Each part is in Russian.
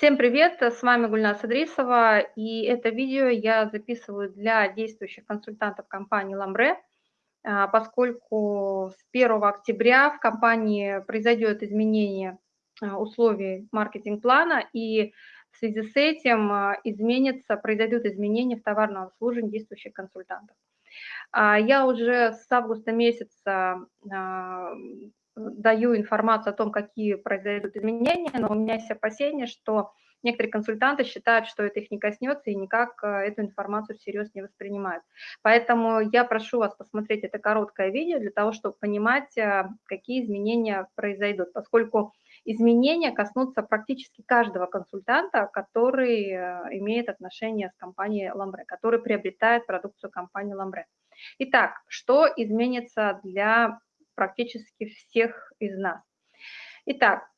Всем привет, с вами Гульнас Идрисова, и это видео я записываю для действующих консультантов компании «Ламбре», а, поскольку с 1 октября в компании произойдет изменение а, условий маркетинг-плана, и в связи с этим а, изменится, произойдут изменения в товарном обслуживании действующих консультантов. Я уже с августа месяца даю информацию о том, какие произойдут изменения, но у меня есть опасения, что некоторые консультанты считают, что это их не коснется и никак э, эту информацию всерьез не воспринимают. Поэтому я прошу вас посмотреть это короткое видео для того, чтобы понимать, э, какие изменения произойдут, поскольку изменения коснутся практически каждого консультанта, который э, имеет отношение с компанией Ламбре, который приобретает продукцию компании Ламбре. Итак, что изменится для практически всех из нас. Итак,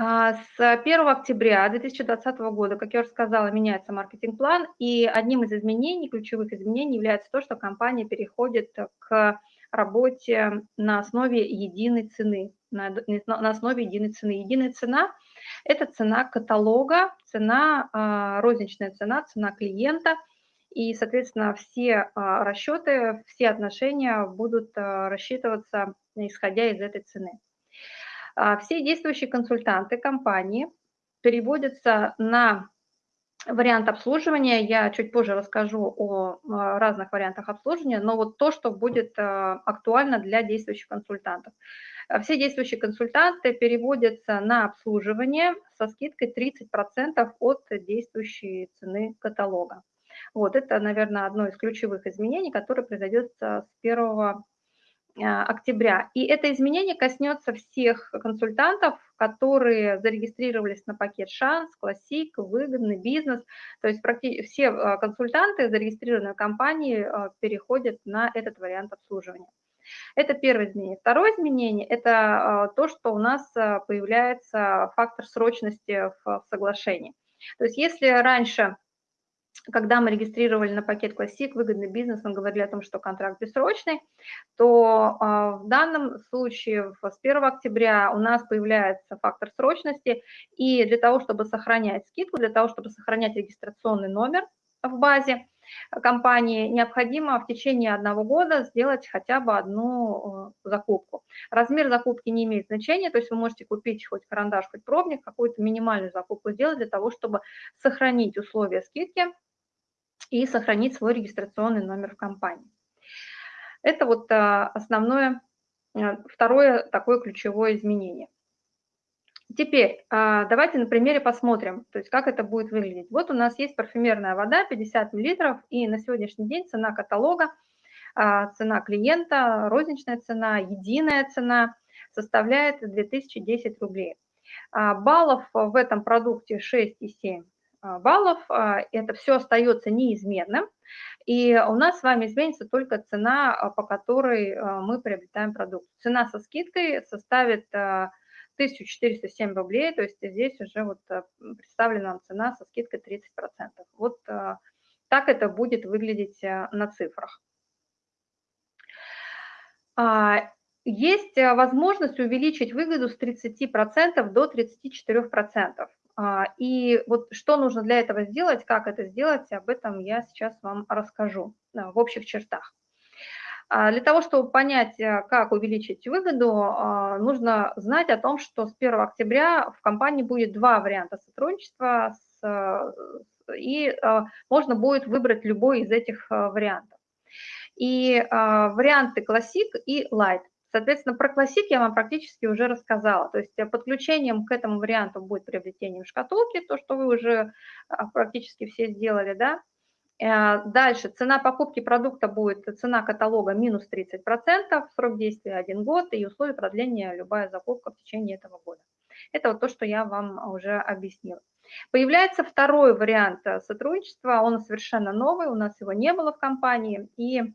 а, с 1 октября 2020 года, как я уже сказала, меняется маркетинг-план, и одним из изменений, ключевых изменений является то, что компания переходит к работе на основе единой цены, на, на основе единой цены. Единая цена – это цена каталога, цена, а, розничная цена, цена клиента – и, соответственно, все а, расчеты, все отношения будут а, рассчитываться, исходя из этой цены. А, все действующие консультанты компании переводятся на вариант обслуживания. Я чуть позже расскажу о разных вариантах обслуживания, но вот то, что будет актуально для действующих консультантов. Все действующие консультанты переводятся на обслуживание со скидкой 30% от действующей цены каталога. Вот это, наверное, одно из ключевых изменений, которое произойдет с 1 а, октября. И это изменение коснется всех консультантов, которые зарегистрировались на пакет «Шанс», «Классик», «Выгодный», «Бизнес». То есть практически все а, консультанты, зарегистрированные в компании, а, переходят на этот вариант обслуживания. Это первое изменение. Второе изменение – это то, что у нас появляется фактор срочности в соглашении. То есть если раньше когда мы регистрировали на пакет Classic выгодный бизнес, мы говорили о том, что контракт бессрочный, то а, в данном случае с 1 октября у нас появляется фактор срочности, и для того, чтобы сохранять скидку, для того, чтобы сохранять регистрационный номер в базе компании, необходимо в течение одного года сделать хотя бы одну э, закупку. Размер закупки не имеет значения, то есть вы можете купить хоть карандаш, хоть пробник, какую-то минимальную закупку сделать для того, чтобы сохранить условия скидки и сохранить свой регистрационный номер в компании. Это вот а, основное, а, второе такое ключевое изменение. Теперь а, давайте на примере посмотрим, то есть как это будет выглядеть. Вот у нас есть парфюмерная вода 50 мл, и на сегодняшний день цена каталога, цена клиента, розничная цена, единая цена составляет 2010 рублей. Баллов в этом продукте 6,7 а, баллов, а, это все остается неизменным, и у нас с вами изменится только цена, а, по которой мы приобретаем продукт. Цена со скидкой составит 1407 рублей, то есть здесь уже вот представлена цена со скидкой 30%. Вот так это будет выглядеть на цифрах. Есть возможность увеличить выгоду с 30% до 34%. А, и вот что нужно для этого сделать, как это сделать, об этом я сейчас вам расскажу в общих чертах. А, для того, чтобы понять, э, как увеличить выгоду, а, нужно знать о том, что с 1 октября в компании будет два варианта сотрудничества, и можно будет выбрать любой из этих э, вариантов. И варианты Classic и Light. Соответственно, про классик я вам практически уже рассказала. То есть э, подключением к этому варианту будет приобретением шкатулки, то, что вы уже а, практически все сделали, да. Э, дальше цена покупки продукта будет, цена каталога минус 30%, срок действия 1 год и условия продления любая закупка в течение этого года. Это вот то, что я вам уже объяснила. Появляется второй вариант э, сотрудничества, он совершенно новый, у нас его не было в компании, и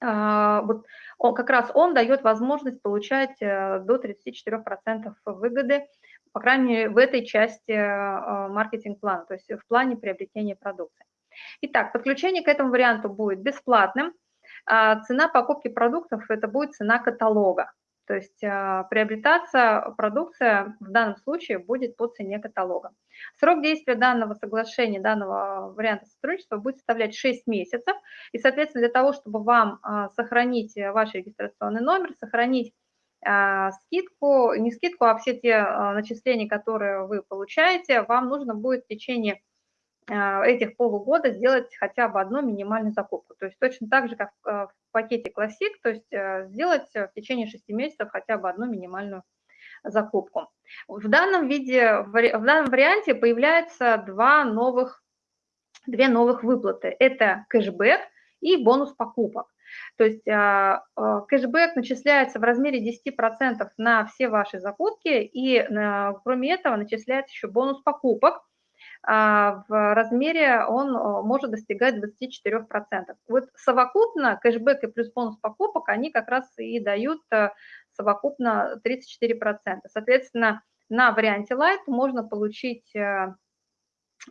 вот он, как раз он дает возможность получать э, до 34% выгоды, по крайней мере, в этой части а, маркетинг-плана, то есть в плане приобретения продукции. Итак, подключение к этому варианту будет бесплатным. А цена покупки продуктов – это будет цена каталога. То есть а, приобретаться продукция в данном случае будет по цене каталога. Срок действия данного соглашения, данного варианта сотрудничества будет составлять 6 месяцев. И, соответственно, для того, чтобы вам а, сохранить ваш регистрационный номер, сохранить а, скидку, не скидку, а все те начисления, которые вы получаете, вам нужно будет в течение этих полугода сделать хотя бы одну минимальную закупку. То есть точно так же, как в пакете Classic, то есть э, сделать в течение 6 месяцев хотя бы одну минимальную закупку. В данном виде, в данном варианте появляются два новых, две новых выплаты. Это кэшбэк и бонус покупок. То есть а, а, кэшбэк начисляется в размере 10% на все ваши закупки, и э, кроме этого начисляется еще бонус покупок, а, в размере он может достигать 24%. Вот совокупно кэшбэк и плюс бонус покупок, они как раз и дают э, совокупно 34%. Соответственно, на варианте Light можно получить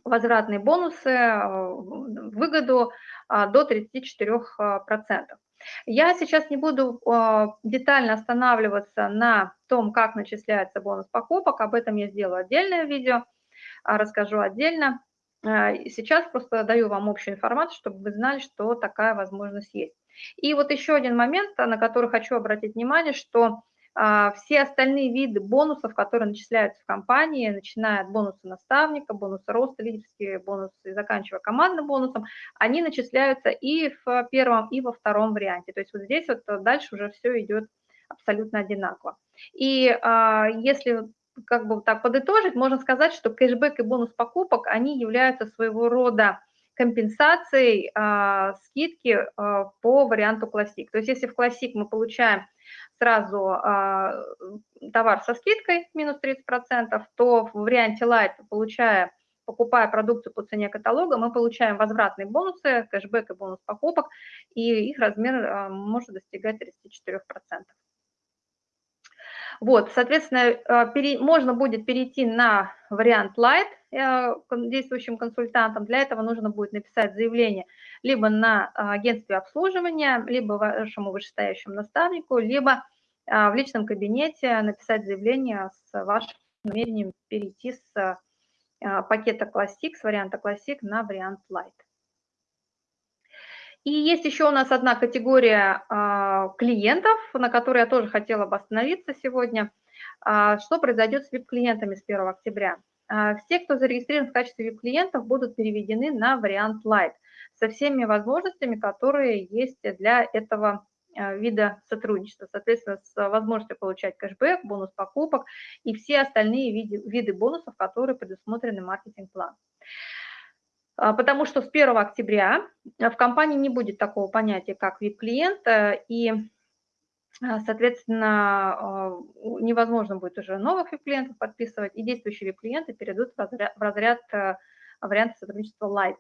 возвратные бонусы, выгоду до 34%. Я сейчас не буду детально останавливаться на том, как начисляется бонус покупок, об этом я сделаю отдельное видео – а, расскажу отдельно. А, сейчас просто даю вам общую информацию, чтобы вы знали, что такая возможность есть. И вот еще один момент, на который хочу обратить внимание, что а, все остальные виды бонусов, которые начисляются в компании, начиная от бонуса наставника, бонуса роста, лидерские бонусы и заканчивая командным бонусом, они начисляются и в первом, и во втором варианте. То есть вот здесь вот дальше уже все идет абсолютно одинаково. И а, если как бы так подытожить, можно сказать, что кэшбэк и бонус покупок, они являются своего рода компенсацией а, скидки а, по варианту Classic. То есть если в Classic мы получаем сразу а, товар со скидкой минус 30%, то в варианте Light, получая, покупая продукцию по цене каталога, мы получаем возвратные бонусы, кэшбэк и бонус покупок, и их размер а, может достигать 34%. Вот, соответственно, э, можно будет перейти на вариант Light э, действующим консультантом. Для этого нужно будет написать заявление либо на э, агентстве обслуживания, либо вашему вышестоящему наставнику, либо в личном кабинете написать заявление с вашим намерением перейти с пакета Classic, с варианта Classic на вариант Light. И есть еще у нас одна категория а, клиентов, на которой я тоже хотела бы остановиться сегодня. А, что произойдет с VIP-клиентами с 1 октября? А, все, кто зарегистрирован в качестве VIP-клиентов, будут переведены на вариант Light со всеми возможностями, которые есть для этого вида сотрудничества. Соответственно, с возможностью получать кэшбэк, бонус покупок и все остальные виды, виды бонусов, которые предусмотрены маркетинг-план. А, потому что с 1 октября в компании не будет такого понятия, как VIP-клиент, э, и, а, соответственно, невозможно будет уже новых VIP-клиентов подписывать, и действующие VIP-клиенты перейдут в разряд, в разряд э, варианта сотрудничества Light.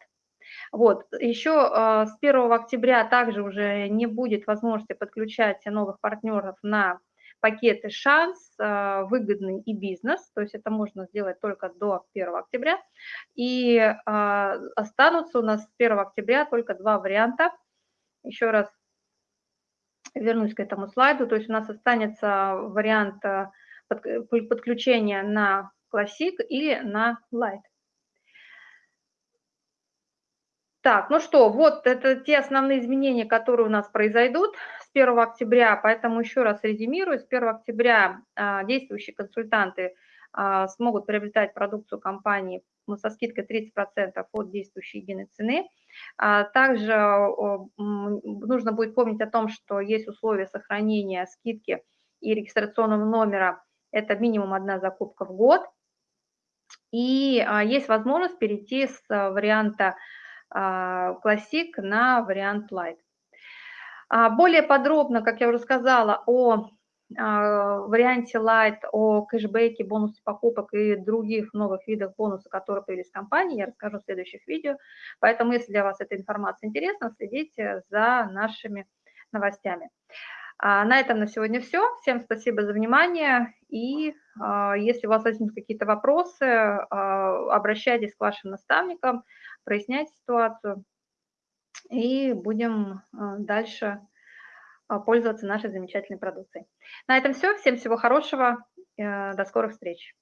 Вот. Еще с 1 октября также уже не будет возможности подключать новых партнеров на пакеты «Шанс», а, «Выгодный» и «Бизнес», то есть это можно сделать только до 1 октября. И а, останутся у нас с 1 октября только два варианта. Еще раз вернусь к этому слайду, то есть у нас останется вариант а, подключения на Classic или на Light. Так, ну что, вот это те основные изменения, которые у нас произойдут с 1 октября, поэтому еще раз резюмирую, с 1 октября а, действующие консультанты а, смогут приобретать продукцию компании ну, со скидкой 30% от действующей единой цены. А, также нужно будет помнить о том, что есть условия сохранения скидки и регистрационного номера, это минимум одна закупка в год. И есть возможность перейти с варианта Classic на вариант Light. А, более подробно, как я уже сказала, о а, варианте Light, о кэшбэке, бонусе покупок и других новых видах бонусов, которые появились в компании, я расскажу в следующих видео. Поэтому, если для вас эта информация интересна, следите за нашими новостями. А, на этом на сегодня все. Всем спасибо за внимание. И если у вас возникнут какие-то вопросы, обращайтесь к вашим наставникам прояснять ситуацию, и будем а, дальше пользоваться нашей замечательной продукцией. На этом все. Всем всего хорошего. До скорых встреч.